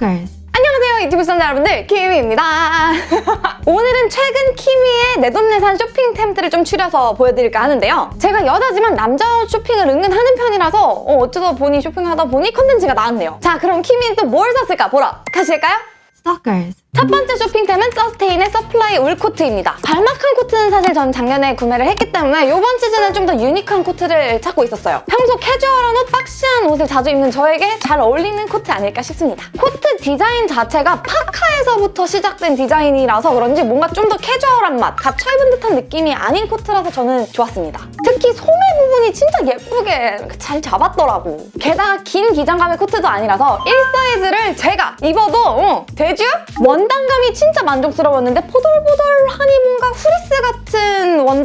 Stalkers. 안녕하세요 유튜브 시청자 여러분들 키미입니다 오늘은 최근 키미의 내돈내산 쇼핑템들을 좀 추려서 보여드릴까 하는데요 제가 여자지만 남자 옷 쇼핑을 은근 하는 편이라서 어, 어쩌다 보니 쇼핑하다 보니 컨텐츠가 나왔네요 자 그럼 키미는 또 뭘 샀을까 보러 가실까요? Stalkers. 첫 번째 쇼핑템은 서스테인의 supply wool 코트입니다. balmacaan 코트는 사실 전 작년에 구매를 했기 때문에 이번 시즌은 좀 더 유니크한 코트를 찾고 있었어요. 평소 캐주얼한 옷, boxy한 옷을 자주 입는 저에게 잘 어울리는 코트 아닐까 싶습니다. 코트 디자인 자체가 파카에서부터 시작된 디자인이라서 그런지 뭔가 좀 더 캐주얼한 맛, 갖춰 입은 듯한 느낌이 아닌 코트라서 저는 좋았습니다. 특히 소매 부분이 진짜 예쁘게 잘 잡았더라고. 게다가 긴 기장감의 코트도 아니라서 1사이즈를 제가 입어도 어, 되쥬? 원단감이 진짜 만족스러웠는데 포돌포돌하니 뭔가 후리스 같은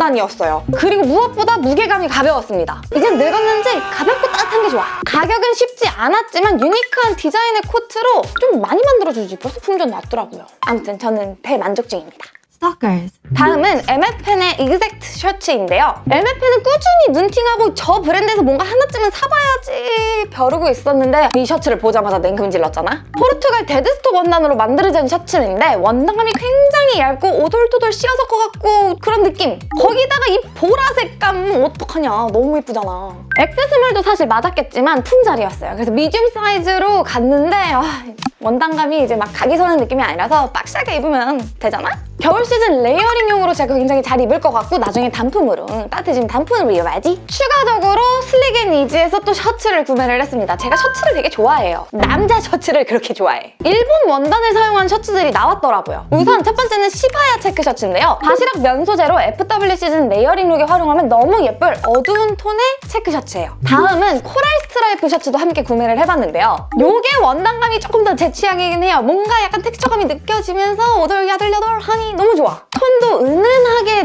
원단이었어요. 그리고 무엇보다 무게감이 가벼웠습니다. 이젠 늙었는지 가볍고 따뜻한 게 좋아. 가격은 쉽지 않았지만 유니크한 디자인의 코트로 좀 많이 만들어주지 벌써 품절 났더라고요. 아무튼 저는 대만족 중입니다. 다음은 MFN의 exact 셔츠인데요. MFN은 꾸준히 눈팅하고 저 브랜드에서 뭔가 하나쯤은 사봐야지 벼르고 있었는데 이 셔츠를 보자마자 냉큼 질렀잖아? 포르투갈 deadstock 원단으로 만들어진 셔츠인데 원단감이 굉장히 얇고 오돌토돌 seersucker 같고 그런 느낌. 거기다가 이 보라색감 어떡하냐. 너무 예쁘잖아. X small도 사실 맞았겠지만 품절이었어요. 그래서 미디움 사이즈로 갔는데 아, 원단감이 이제 막 각이 서는 느낌이 아니라서 boxy하게 입으면 되잖아? 겨울 시즌 layering용으로 제가 굉장히 잘 입을 것 같고 나중에 단품으로 응, 따뜻해지면 단품으로 입어야지 추가적으로 Slick and Easy에서 또 셔츠를 구매를 했습니다. 제가 셔츠를 되게 좋아해요. 남자 셔츠를 그렇게 좋아해. 일본 원단을 사용한 셔츠들이 나왔더라고요. 우선 첫 번째는 시바야 체크 셔츠인데요. 바시락 면 소재로 FW 시즌 layering look에 활용하면 너무 예쁠 어두운 톤의 체크 셔츠예요. 다음은 coral 스트라이프 셔츠도 함께 구매를 해봤는데요. 요게 원단감이 조금 더 제 취향이긴 해요. 뭔가 약간 텍스처감이 느껴지면서 오돌야들야돌하니 너무 좋아. 톤도 은은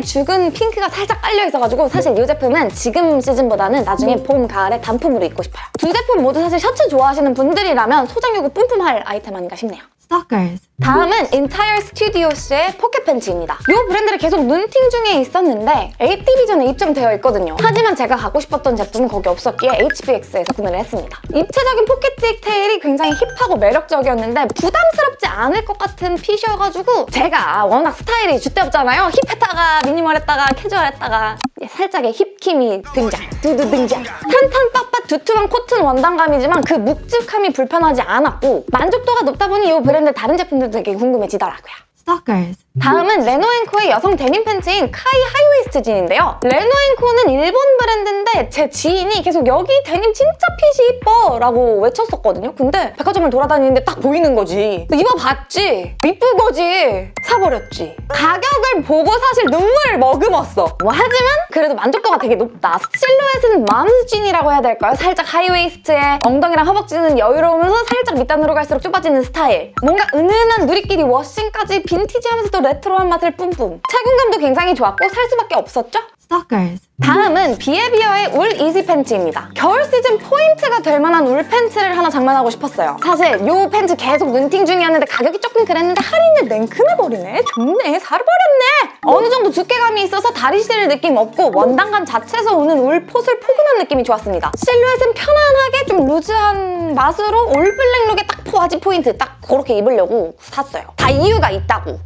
죽은 핑크가 살짝 깔려 있어가지고 사실 이 제품은 지금 시즌보다는 나중에 봄, 가을에 단품으로 입고 싶어요. 두 제품 모두 사실 셔츠 좋아하시는 분들이라면 소장 욕구 뿜뿜할 아이템 아닌가 싶네요. Stalkers. 다음은 Entire Studios의 포켓 팬츠입니다. 이 브랜드를 계속 눈팅 중에 있었는데 AP 비전에 입점되어 있거든요. 하지만 제가 갖고 싶었던 제품은 거기 없었기에 HBX에서 구매를 했습니다. 입체적인 포켓 디테일이 굉장히 힙하고 매력적이었는데 부담스럽지 않을 것 같은 fit이어가지고 제가 워낙 스타일이 줏대없잖아요. 힙했다가 미니멀했다가 캐주얼했다가 살짝의 힙키미 등장. 두둥 등장. 탄탄 빡빡 두툼한 코튼 원단감이지만 그 묵직함이 불편하지 않았고 만족도가 높다 보니 이 브랜드 다른 제품들도 되게 궁금해지더라고요. Stalkers. 다음은 레노앤코의 여성 데님 팬츠인 카이 하이웨이스트 진인데요. 레노앤코는 일본 브랜드인데 제 지인이 계속 여기 데님 진짜 fit이 이뻐 라고 외쳤었거든요. 근데 백화점을 돌아다니는데 딱 보이는 거지. 입어봤지. 이쁜 거지. 사버렸지. 가격을 보고 사실 눈물을 머금었어. 뭐 하지만 그래도 만족도가 되게 높다. 실루엣은 mom's jean이라고 해야 될까요? 살짝 하이웨이스트에 엉덩이랑 허벅지는 여유로우면서 살짝 밑단으로 갈수록 좁아지는 스타일. 뭔가 은은한 누리끼리 워싱까지 빈티지하면서도 레트로한 맛을 뿜뿜. 착용감도 굉장히 좋았고 살 수밖에 없었죠? Stalkers. 다음은 비에비어의 울 easy 팬츠입니다. 겨울 시즌 포인트가 될 만한 울 팬츠를 하나 장만하고 싶었어요. 사실 이 팬츠 계속 눈팅 중이었는데 가격이 조금 그랬는데 할인을 냉큼해버리네. 좋네. 사버렸네. 어느 정도 두께감이 있어서 다리 시릴 느낌 없고 원단감 자체에서 오는 울 포슬 포근한 느낌이 좋았습니다. 실루엣은 편안하게 좀 루즈한 맛으로 all black look의 딱 포화지 포인트 딱 그렇게 입으려고 샀어요. 다 이유가 있다고.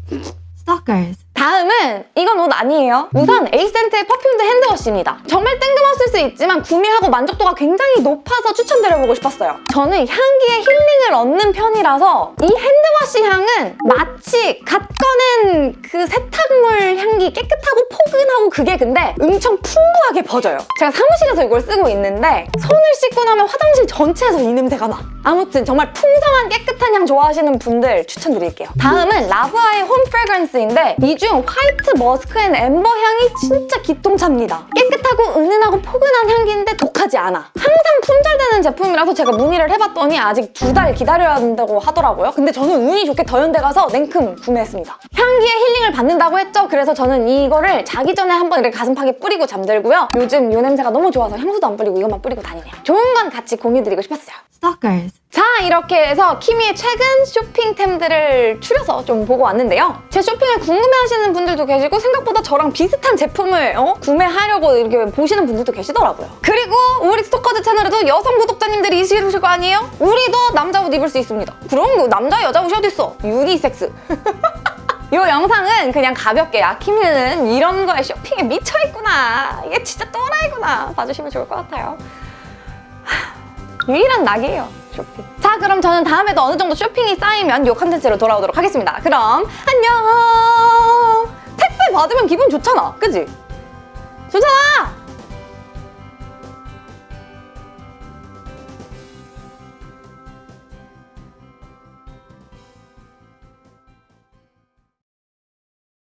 Stalkers. 다음은 이건 옷 아니에요. 우선 에이센트의 perfumed hand wash입니다. 정말 뜬금없을 수 있지만 구매하고 만족도가 굉장히 높아서 추천드려보고 싶었어요. 저는 향기에 힐링을 얻는 편이라서 이 hand wash 향은 마치 갓 꺼낸 그 세탁물 향기 깨끗하고 포근하고 그게 근데 엄청 풍부하게 퍼져요. 제가 사무실에서 이걸 쓰고 있는데 손을 씻고 나면 화장실 전체에서 이 냄새가 나. 아무튼 정말 풍성한 깨끗한 향 좋아하시는 분들 추천드릴게요. 다음은 라브아의 home fragrance인데 이 중 white musk and amber 향이 진짜 기똥차입니다. 깨끗하고 은은하고 포근한 향기인데 독하지 않아. 항상 품절되는 제품이라서 제가 문의를 해봤더니 아직 두 달 기다려야 한다고 하더라고요. 근데 저는 운이 좋게 더현대 가서 냉큼 구매했습니다. 향기에 힐링을 받는다고 했죠. 그래서 저는 이거를 자기 전에 한번 이렇게 가슴팍에 뿌리고 잠들고요. 요즘 이 냄새가 너무 좋아서 향수도 안 뿌리고 이것만 뿌리고 다니네요. 좋은 건 같이 공유드리고 싶었어요. Stalkers. 자, 이렇게 해서 키미의 최근 쇼핑템들을 추려서 좀 보고 왔는데요. 제 쇼핑을 궁금해하시는 분들도 계시고 생각보다 저랑 비슷한 제품을 어? 구매하려고 이렇게 보시는 분들도 계시더라고요. 그리고 우리 스토커즈 채널에도 여성 구독자님들이 있으실 거 아니에요? 우리도 남자 옷 입을 수 있습니다. 그럼 뭐 남자 여자 옷이 어딨어? 유니섹스. 이 영상은 그냥 가볍게 아 키미는 이런 거에 쇼핑에 미쳐있구나 이게 진짜 또라이구나 봐주시면 좋을 것 같아요 하, 유일한 낙이에요 쇼핑. 자 그럼 저는 다음에도 어느 정도 쇼핑이 쌓이면 이 컨텐츠로 돌아오도록 하겠습니다. 그럼 안녕! 택배 받으면 기분 좋잖아. 그지? 좋잖아